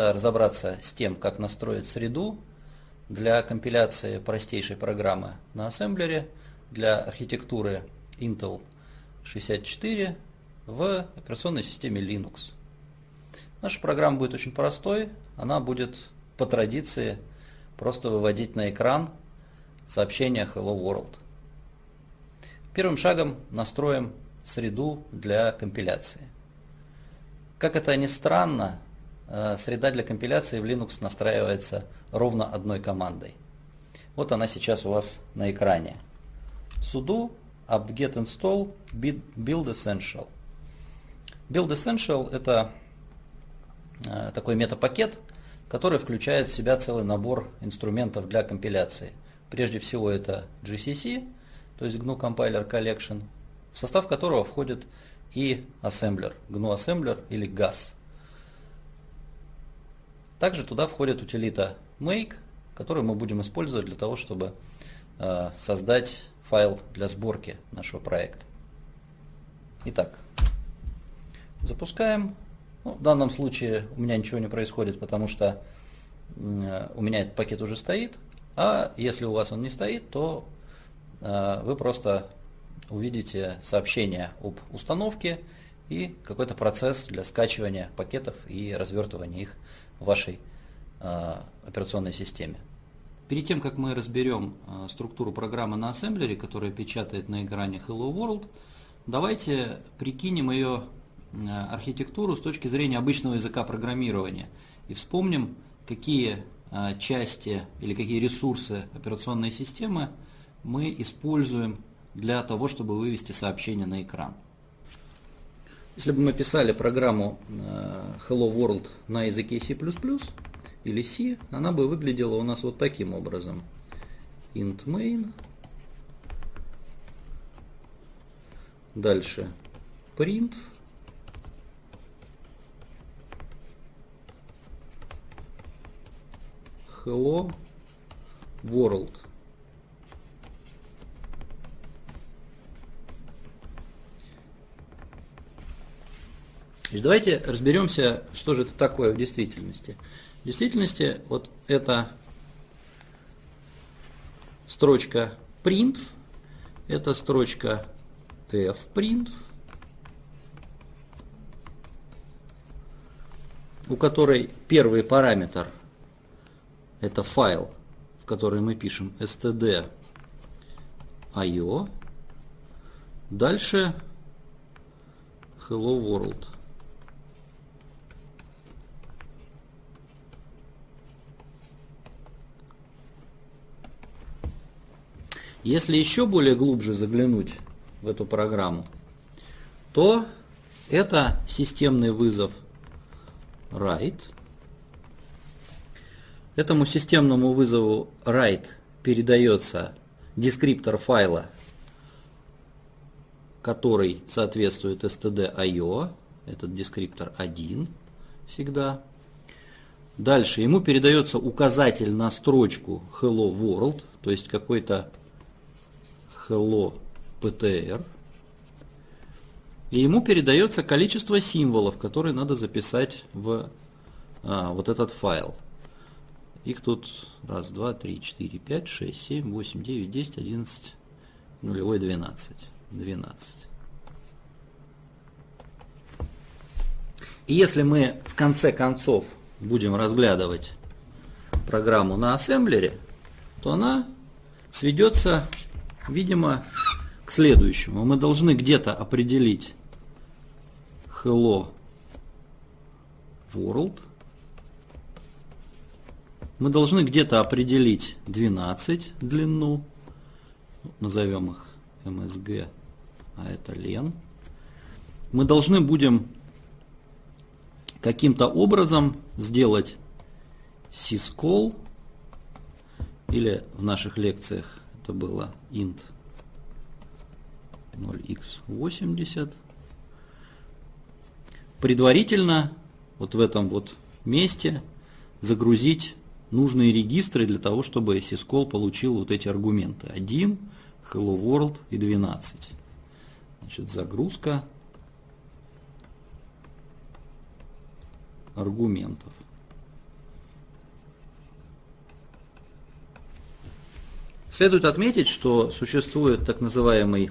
разобраться с тем, как настроить среду для компиляции простейшей программы на ассемблере для архитектуры Intel 64 в операционной системе Linux. Наша программа будет очень простой, она будет по традиции просто выводить на экран сообщение Hello World. Первым шагом настроим среду для компиляции. Как это ни странно, среда для компиляции в Linux настраивается ровно одной командой. Вот она сейчас у вас на экране. sudo apt-get install build essential. Build essential это э, такой метапакет, который включает в себя целый набор инструментов для компиляции. Прежде всего это GCC, то есть GNU Compiler Collection, в состав которого входит и ассемблер, GNU Assembler или GAS. Также туда входит утилита make, которую мы будем использовать для того, чтобы э, создать файл для сборки нашего проекта. Итак, запускаем. Ну, в данном случае у меня ничего не происходит, потому что э, у меня этот пакет уже стоит. А если у вас он не стоит, то э, вы просто увидите сообщение об установке и какой-то процесс для скачивания пакетов и развертывания их в вашей э, операционной системе. Перед тем, как мы разберем э, структуру программы на ассемблере, которая печатает на экране Hello World, давайте прикинем ее э, архитектуру с точки зрения обычного языка программирования и вспомним, какие части или какие ресурсы операционной системы мы используем для того, чтобы вывести сообщение на экран. Если бы мы писали программу Hello World на языке C++, или C, она бы выглядела у нас вот таким образом. int main. Дальше print. Hello world. Давайте разберемся, что же это такое в действительности. В действительности вот эта строчка print, это строчка fprint, у которой первый параметр это файл, в который мы пишем std.io. Дальше hello world. Если еще более глубже заглянуть в эту программу, то это системный вызов write. Этому системному вызову write передается дескриптор файла, который соответствует std.io, этот дескриптор 1 всегда. Дальше ему передается указатель на строчку hello world, то есть какой-то hello ptr, и ему передается количество символов, которые надо записать в а, вот этот файл. Их тут раз, два, три, четыре, пять, шесть, семь, восемь, девять, десять, одиннадцать, нулевой, двенадцать. Двенадцать. И если мы в конце концов будем разглядывать программу на ассемблере, то она сведется Видимо, к следующему. Мы должны где-то определить hello world. Мы должны где-то определить 12 длину. Назовем их MSG, а это лен. Мы должны будем каким-то образом сделать syscall или в наших лекциях это было int 0x80. Предварительно вот в этом вот месте загрузить нужные регистры для того, чтобы syscall получил вот эти аргументы. 1, hello world и 12. Значит, загрузка аргументов. Следует отметить, что существует так называемый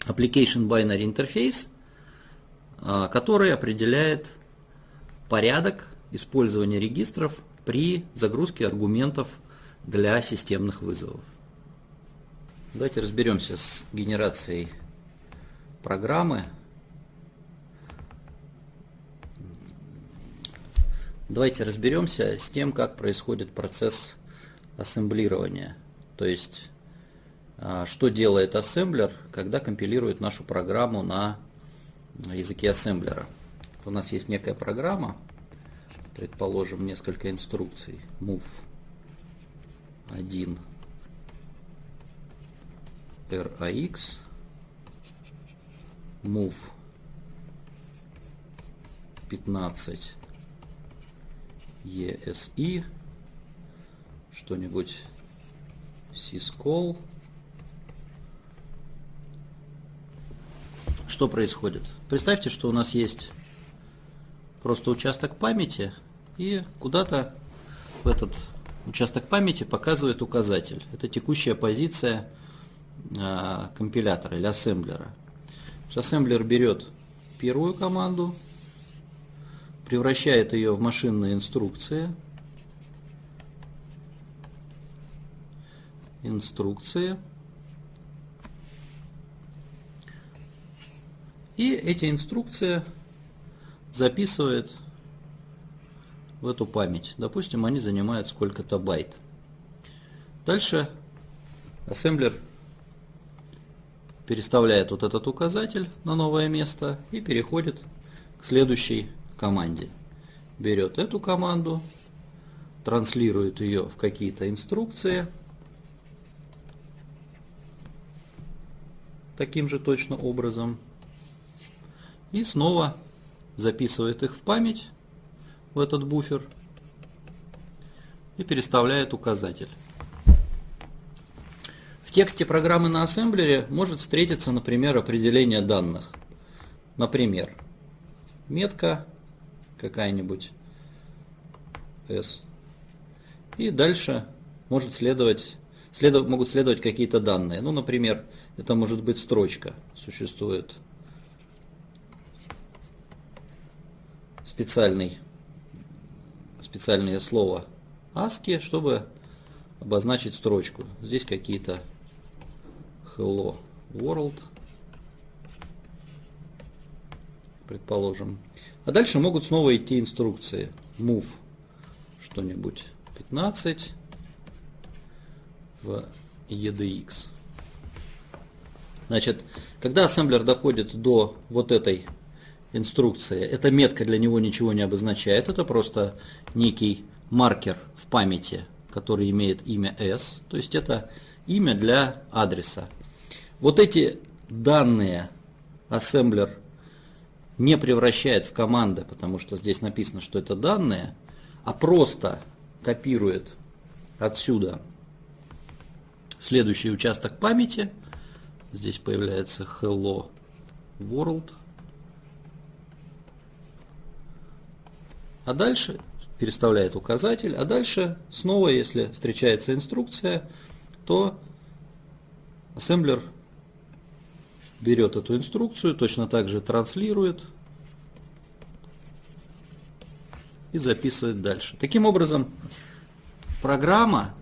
Application Binary Interface, а, который определяет порядок использования регистров при загрузке аргументов для системных вызовов. Давайте разберемся с генерацией программы. Давайте разберемся с тем, как происходит процесс ассемблирования. То есть, а, что делает ассемблер, когда компилирует нашу программу на языке ассемблера. У нас есть некая программа, предположим, несколько инструкций. move 1 rax move 15 ESI, что-нибудь syscall. Что происходит? Представьте, что у нас есть просто участок памяти, и куда-то в этот участок памяти показывает указатель. Это текущая позиция э, компилятора или ассемблера. Ассемблер берет первую команду, превращает ее в машинные инструкции. Инструкции. И эти инструкции записывает в эту память. Допустим, они занимают сколько-то байт. Дальше ассемблер переставляет вот этот указатель на новое место и переходит к следующей команде. Берет эту команду, транслирует ее в какие-то инструкции, таким же точно образом, и снова записывает их в память, в этот буфер, и переставляет указатель. В тексте программы на ассемблере может встретиться, например, определение данных. Например, метка какая-нибудь S. И дальше может следовать, следов, могут следовать какие-то данные. Ну, например, это может быть строчка. Существует специальный, специальное слово ASCII, чтобы обозначить строчку. Здесь какие-то hello world, предположим. А дальше могут снова идти инструкции. Move что-нибудь 15 в EDX. Значит, когда ассемблер доходит до вот этой инструкции, эта метка для него ничего не обозначает, это просто некий маркер в памяти, который имеет имя S, то есть это имя для адреса. Вот эти данные ассемблер не превращает в команды, потому что здесь написано, что это данные, а просто копирует отсюда следующий участок памяти. Здесь появляется hello world. А дальше переставляет указатель, а дальше снова, если встречается инструкция, то ассемблер берет эту инструкцию, точно так же транслирует и записывает дальше. Таким образом, программа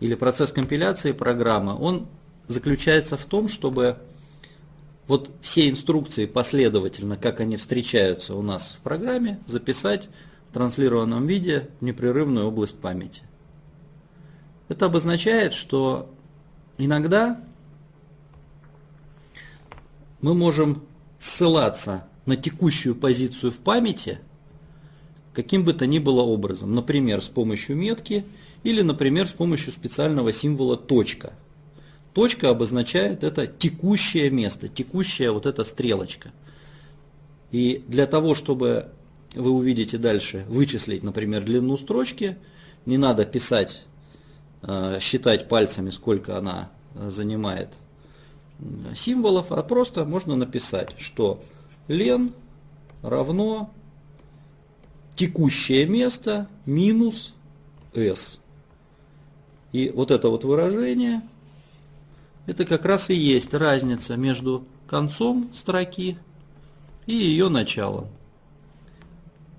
или процесс компиляции программы, он заключается в том, чтобы вот все инструкции последовательно, как они встречаются у нас в программе, записать в транслированном виде в непрерывную область памяти. Это обозначает, что иногда мы можем ссылаться на текущую позицию в памяти каким бы то ни было образом. Например, с помощью метки или, например, с помощью специального символа точка. Точка обозначает это текущее место, текущая вот эта стрелочка. И для того, чтобы вы увидите дальше, вычислить, например, длину строчки, не надо писать, э, считать пальцами, сколько она э, занимает символов, а просто можно написать, что лен равно текущее место минус s. И вот это вот выражение, это как раз и есть разница между концом строки и ее началом.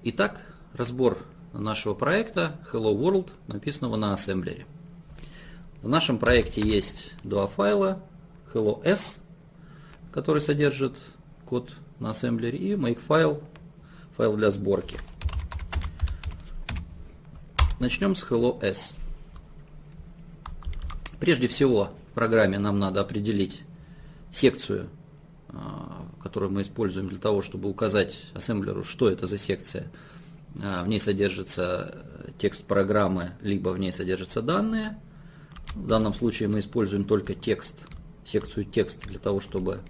Итак, разбор нашего проекта Hello World, написанного на ассемблере. В нашем проекте есть два файла, Hello S, который содержит код на ассемблере, и makefile, файл для сборки. Начнем с Hello S. Прежде всего программе нам надо определить секцию, а, которую мы используем для того, чтобы указать ассемблеру, что это за секция. А, в ней содержится текст программы, либо в ней содержатся данные. В данном случае мы используем только текст, секцию текст для того, чтобы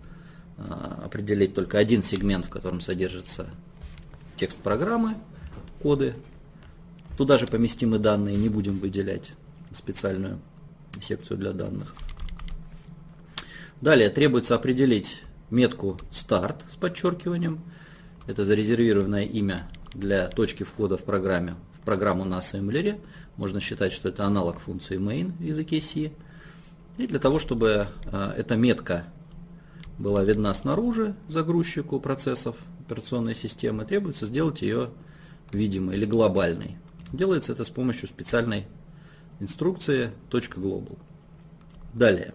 а, определить только один сегмент, в котором содержится текст программы, коды. Туда же поместим и данные, не будем выделять специальную секцию для данных. Далее требуется определить метку старт с подчеркиванием. Это зарезервированное имя для точки входа в программе, в программу на ассемблере. Можно считать, что это аналог функции main в языке C. И для того, чтобы э, эта метка была видна снаружи загрузчику процессов операционной системы, требуется сделать ее видимой или глобальной. Делается это с помощью специальной инструкции .global. Далее.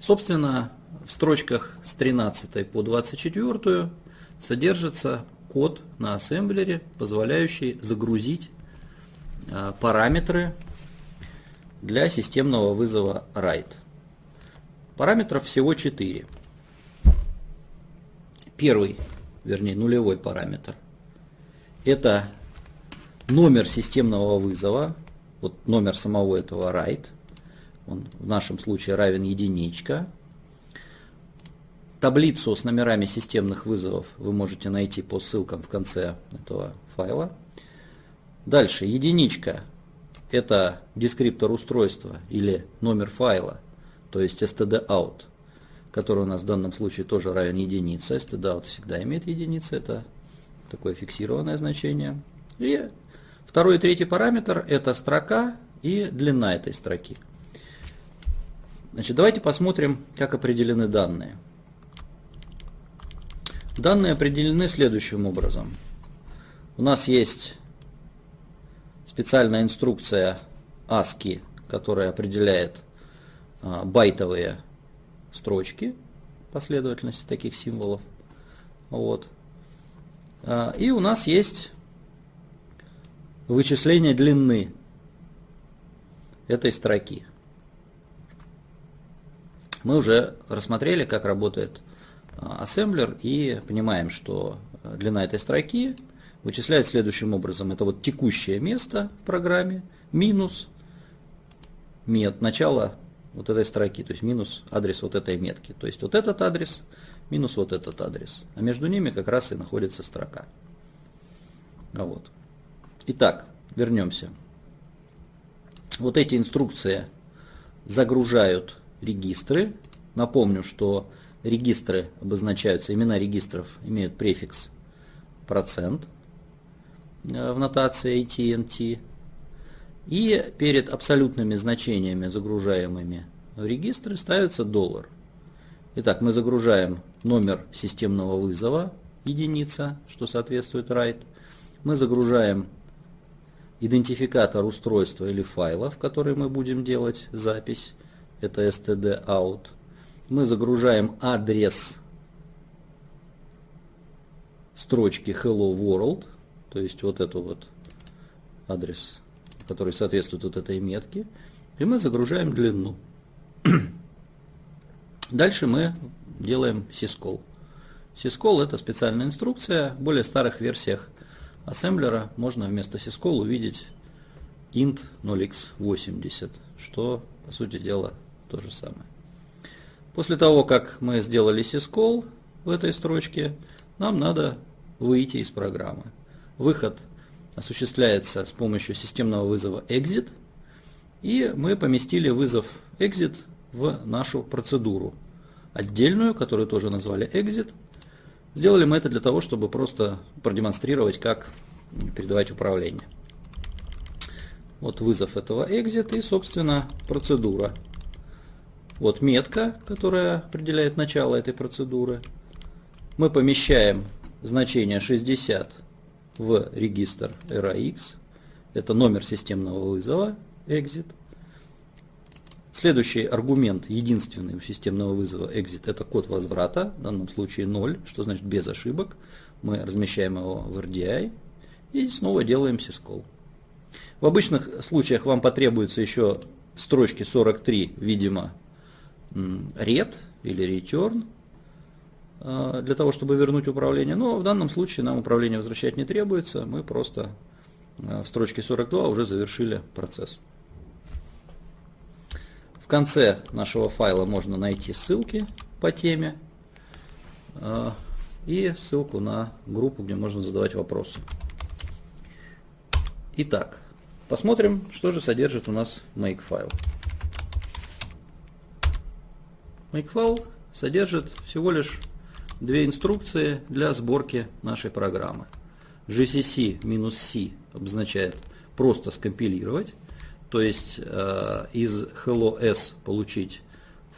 Собственно, в строчках с 13 по 24 содержится код на ассемблере, позволяющий загрузить а, параметры для системного вызова write. Параметров всего 4. Первый, вернее нулевой параметр, это номер системного вызова, вот номер самого этого write, он в нашем случае равен единичка. Таблицу с номерами системных вызовов вы можете найти по ссылкам в конце этого файла. Дальше, единичка – это дескриптор устройства или номер файла – то есть std_out, который у нас в данном случае тоже равен единице. std_out всегда имеет единицу, это такое фиксированное значение. И второй и третий параметр это строка и длина этой строки. Значит, давайте посмотрим, как определены данные. Данные определены следующим образом. У нас есть специальная инструкция ASCII, которая определяет а, байтовые строчки, последовательности таких символов. Вот. А, и у нас есть вычисление длины этой строки. Мы уже рассмотрели, как работает а, ассемблер и понимаем, что длина этой строки вычисляется следующим образом. Это вот текущее место в программе минус мет, начало вот этой строки, то есть минус адрес вот этой метки. То есть вот этот адрес минус вот этот адрес. А между ними как раз и находится строка. А вот. Итак, вернемся. Вот эти инструкции загружают регистры. Напомню, что регистры обозначаются, имена регистров имеют префикс процент в нотации AT&T. И перед абсолютными значениями, загружаемыми в регистры, ставится доллар. Итак, мы загружаем номер системного вызова, единица, что соответствует write. Мы загружаем идентификатор устройства или файла, в который мы будем делать запись. Это std_out. Мы загружаем адрес строчки hello world, то есть вот это вот адрес который соответствует вот этой метке, и мы загружаем длину. Дальше мы делаем syscall. Syscall это специальная инструкция. В более старых версиях ассемблера можно вместо syscall увидеть int 0x80, что по сути дела то же самое. После того, как мы сделали syscall в этой строчке, нам надо выйти из программы. Выход осуществляется с помощью системного вызова exit, и мы поместили вызов exit в нашу процедуру отдельную, которую тоже назвали exit. Сделали мы это для того, чтобы просто продемонстрировать, как передавать управление. Вот вызов этого exit и, собственно, процедура. Вот метка, которая определяет начало этой процедуры. Мы помещаем значение 60 в регистр RAX. Это номер системного вызова exit. Следующий аргумент, единственный у системного вызова exit, это код возврата, в данном случае 0, что значит без ошибок. Мы размещаем его в RDI и снова делаем syscall. В обычных случаях вам потребуется еще в строчке 43, видимо, red или return а, для того, чтобы вернуть управление. Но в данном случае нам управление возвращать не требуется. Мы просто а, в строчке 42 уже завершили процесс. В конце нашего файла можно найти ссылки по теме а, и ссылку на группу, где можно задавать вопросы. Итак, Посмотрим, что же содержит у нас makefile. Makefile содержит всего лишь две инструкции для сборки нашей программы. gcc-c обозначает просто скомпилировать, то есть э, из hello-s получить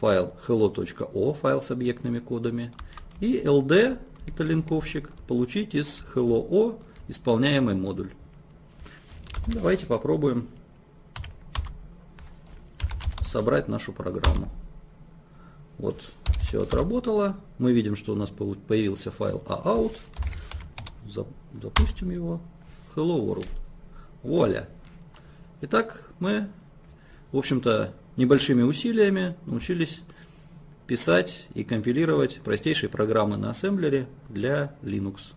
файл hello.o, файл с объектными кодами, и ld, это линковщик, получить из hello-o исполняемый модуль. Давайте попробуем собрать нашу программу. Вот, все отработало. Мы видим, что у нас появился файл aout. Запустим его. Hello World. Вуаля. Итак, мы, в общем-то, небольшими усилиями научились писать и компилировать простейшие программы на ассемблере для Linux.